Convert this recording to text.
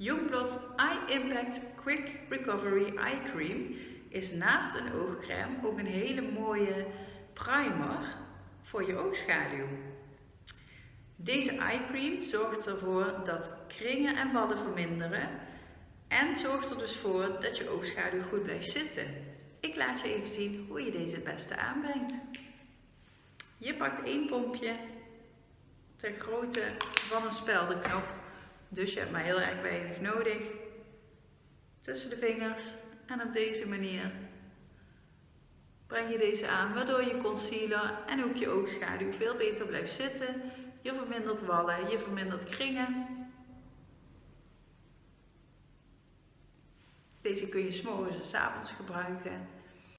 Youngblood Eye Impact Quick Recovery Eye Cream is naast een oogcrème ook een hele mooie primer voor je oogschaduw. Deze eye cream zorgt ervoor dat kringen en wallen verminderen en zorgt er dus voor dat je oogschaduw goed blijft zitten. Ik laat je even zien hoe je deze het beste aanbrengt. Je pakt één pompje ter grootte van een speldenknop, dus je hebt maar heel erg weinig nodig. Tussen de vingers en op deze manier breng je deze aan, waardoor je concealer en ook je oogschaduw veel beter blijft zitten. Je vermindert wallen, je vermindert kringen. Deze kun je s'morgens en s avonds gebruiken.